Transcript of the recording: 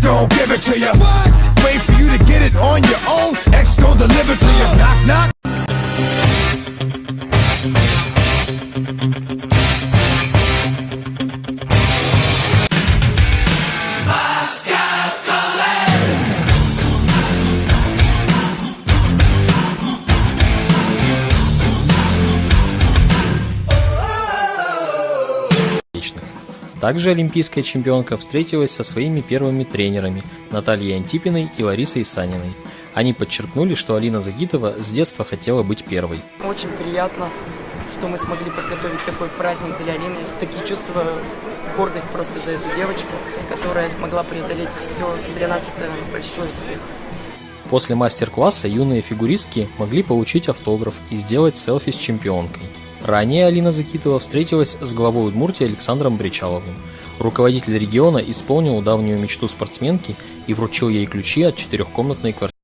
Gon' give it to you. Wait Также олимпийская чемпионка встретилась со своими первыми тренерами Натальей Антипиной и Ларисой Саниной. Они подчеркнули, что Алина Загитова с детства хотела быть первой. Очень приятно, что мы смогли подготовить такой праздник для Алины. Такие чувства, гордость просто за эту девочку, которая смогла преодолеть все. Для нас это большой успех. После мастер-класса юные фигуристки могли получить автограф и сделать селфи с чемпионкой. Ранее Алина Закитова встретилась с главой Удмуртии Александром Бричаловым. Руководитель региона исполнил давнюю мечту спортсменки и вручил ей ключи от четырехкомнатной квартиры.